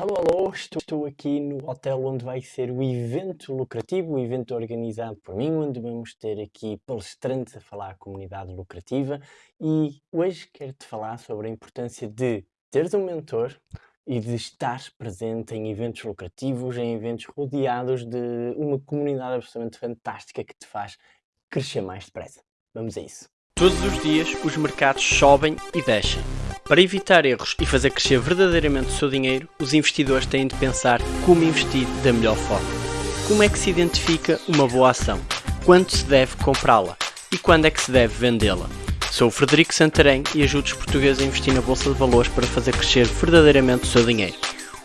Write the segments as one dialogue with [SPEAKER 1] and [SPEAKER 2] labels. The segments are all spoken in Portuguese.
[SPEAKER 1] Alô, alô, estou aqui no hotel onde vai ser o evento lucrativo, o evento organizado por mim, onde vamos ter aqui palestrantes a falar à comunidade lucrativa e hoje quero-te falar sobre a importância de teres um mentor e de estar presente em eventos lucrativos, em eventos rodeados de uma comunidade absolutamente fantástica que te faz crescer mais depressa. Vamos a isso.
[SPEAKER 2] Todos os dias os mercados sobem e descem. Para evitar erros e fazer crescer verdadeiramente o seu dinheiro, os investidores têm de pensar como investir da melhor forma. Como é que se identifica uma boa ação? Quando se deve comprá-la? E quando é que se deve vendê-la? Sou o Frederico Santarém e ajudo os portugueses a investir na Bolsa de Valores para fazer crescer verdadeiramente o seu dinheiro.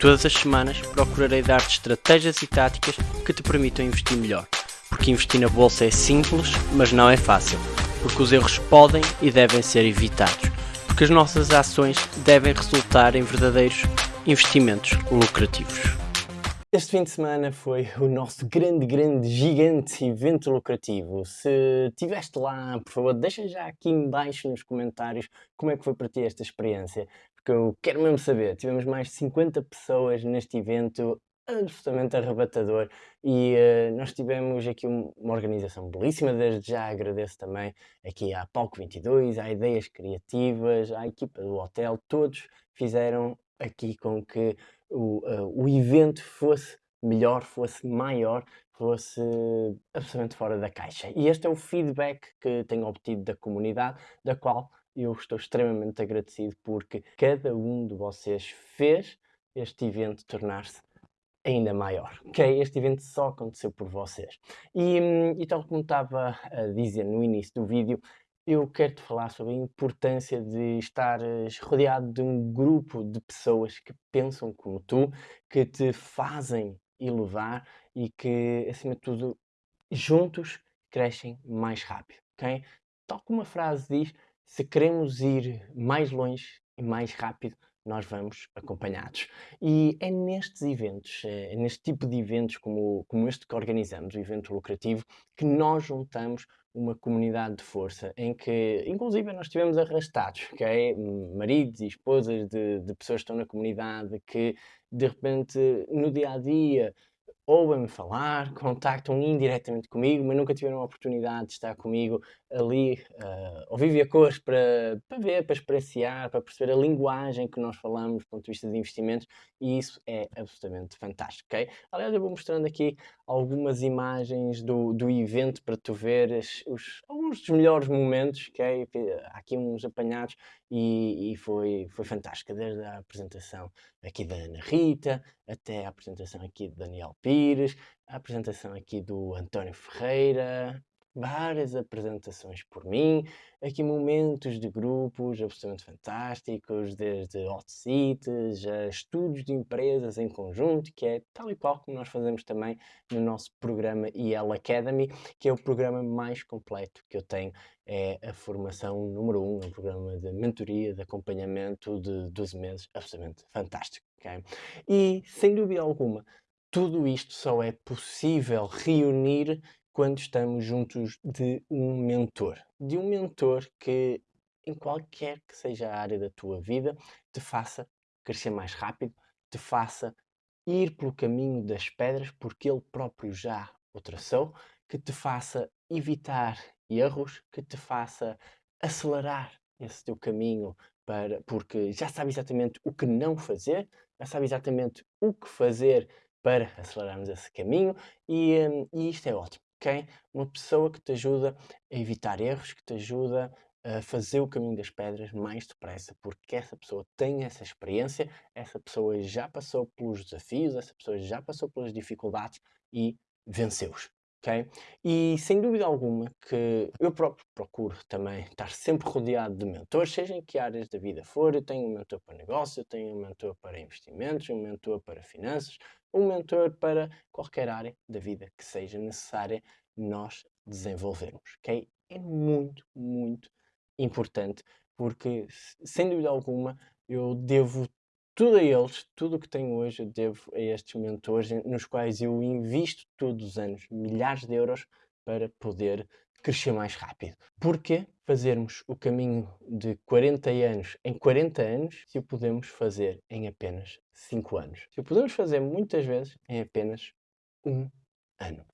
[SPEAKER 2] Todas as semanas procurarei dar-te estratégias e táticas que te permitam investir melhor. Porque investir na Bolsa é simples, mas não é fácil. Porque os erros podem e devem ser evitados porque as nossas ações devem resultar em verdadeiros investimentos lucrativos.
[SPEAKER 1] Este fim de semana foi o nosso grande, grande, gigante evento lucrativo. Se estiveste lá, por favor, deixa já aqui embaixo nos comentários como é que foi para ti esta experiência, porque eu quero mesmo saber. Tivemos mais de 50 pessoas neste evento, absolutamente arrebatador e uh, nós tivemos aqui um, uma organização belíssima, desde já agradeço também aqui à Palco 22, à Ideias Criativas, à equipa do hotel, todos fizeram aqui com que o, uh, o evento fosse melhor, fosse maior, fosse absolutamente fora da caixa. E este é o feedback que tenho obtido da comunidade, da qual eu estou extremamente agradecido porque cada um de vocês fez este evento tornar-se ainda maior, ok? Este evento só aconteceu por vocês. E, hum, e tal como estava a dizer no início do vídeo, eu quero-te falar sobre a importância de estares rodeado de um grupo de pessoas que pensam como tu, que te fazem elevar e que, acima de tudo, juntos crescem mais rápido, ok? Tal como a frase diz, se queremos ir mais longe e mais rápido, nós vamos acompanhados. E é nestes eventos, é, é neste tipo de eventos como, como este que organizamos, o evento lucrativo, que nós juntamos uma comunidade de força em que, inclusive, nós estivemos arrastados, okay? maridos e esposas de, de pessoas que estão na comunidade que, de repente, no dia a dia, ouvem-me falar, contactam indiretamente comigo, mas nunca tiveram a oportunidade de estar comigo ali uh, ao a cores para, para ver, para experienciar, para perceber a linguagem que nós falamos do ponto de vista de investimentos e isso é absolutamente fantástico, ok? Aliás, eu vou mostrando aqui algumas imagens do, do evento para tu veres os, alguns dos melhores momentos, ok? Há aqui uns apanhados e, e foi, foi fantástica, desde a apresentação aqui da Ana Rita, até a apresentação aqui de Daniel Pires, a apresentação aqui do António Ferreira, várias apresentações por mim, aqui momentos de grupos absolutamente fantásticos, desde hot seats a estudos de empresas em conjunto, que é tal e qual como nós fazemos também no nosso programa EL Academy, que é o programa mais completo que eu tenho, é a formação número 1, um, um programa de mentoria, de acompanhamento de 12 meses, absolutamente fantástico. Okay? E, sem dúvida alguma, tudo isto só é possível reunir quando estamos juntos de um mentor. De um mentor que, em qualquer que seja a área da tua vida, te faça crescer mais rápido, te faça ir pelo caminho das pedras, porque ele próprio já o traçou, que te faça evitar erros, que te faça acelerar esse teu caminho para, porque já sabe exatamente o que não fazer, já sabe exatamente o que fazer para acelerarmos esse caminho e, hum, e isto é ótimo ok? Uma pessoa que te ajuda a evitar erros, que te ajuda a fazer o caminho das pedras mais depressa, porque essa pessoa tem essa experiência, essa pessoa já passou pelos desafios, essa pessoa já passou pelas dificuldades e venceu-os. Okay? E sem dúvida alguma que eu próprio procuro também estar sempre rodeado de mentores, seja em que áreas da vida for. Eu tenho um mentor para negócio, eu tenho um mentor para investimentos, um mentor para finanças, um mentor para qualquer área da vida que seja necessária nós desenvolvermos. Okay? É muito, muito importante porque, sem dúvida alguma, eu devo tudo a eles, tudo o que tenho hoje, eu devo a estes mentores, nos quais eu invisto todos os anos milhares de euros para poder crescer mais rápido. Porquê? fazermos o caminho de 40 anos em 40 anos se o podemos fazer em apenas 5 anos. Se o podemos fazer muitas vezes em apenas um ano.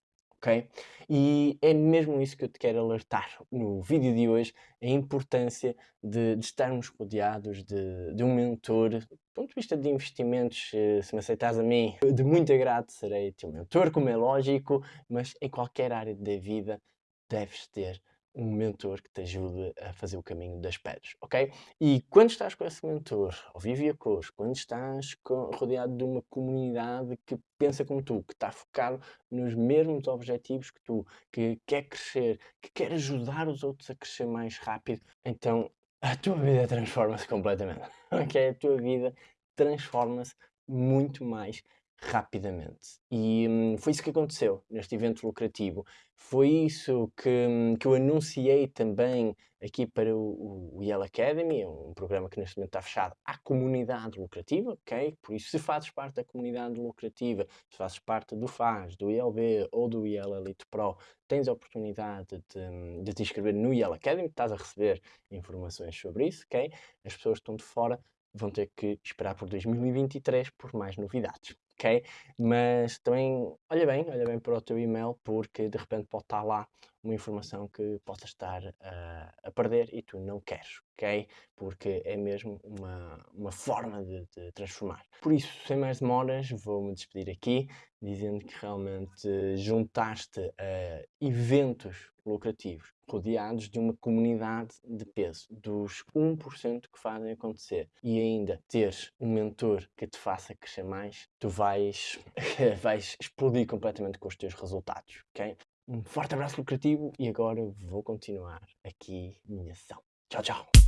[SPEAKER 1] Ok? E é mesmo isso que eu te quero alertar no vídeo de hoje, a importância de, de estarmos rodeados de, de, um mentor, do ponto de vista de investimentos, eh, se me aceitas a mim, de muito agrado serei teu mentor, como é lógico, mas em qualquer área da vida deves ter um mentor que te ajude a fazer o caminho das pedras, ok? E quando estás com esse mentor, ao vivo e a cores, quando estás rodeado de uma comunidade que pensa como tu, que está focado nos mesmos objetivos que tu, que quer crescer, que quer ajudar os outros a crescer mais rápido, então a tua vida transforma-se completamente, ok? A tua vida transforma-se muito mais rapidamente. E hum, foi isso que aconteceu neste evento lucrativo. Foi isso que, hum, que eu anunciei também aqui para o, o Yale Academy, um programa que neste momento está fechado à comunidade lucrativa, ok? Por isso, se fazes parte da comunidade lucrativa, se fazes parte do FAS, do ILB ou do Yale Elite Pro, tens a oportunidade de, hum, de te inscrever no Yale Academy, estás a receber informações sobre isso, ok? As pessoas que estão de fora vão ter que esperar por 2023 por mais novidades ok? Mas também, olha bem, olha bem para o teu e-mail, porque de repente pode estar lá uma informação que possa estar uh, a perder e tu não queres, ok? Porque é mesmo uma, uma forma de, de transformar. Por isso, sem mais demoras, vou-me despedir aqui, dizendo que realmente juntaste a eventos lucrativos rodeados de uma comunidade de peso, dos 1% que fazem acontecer e ainda teres um mentor que te faça crescer mais, tu vais, vais explodir completamente com os teus resultados, ok? Um forte abraço lucrativo e agora vou continuar aqui minha ação. Tchau, tchau!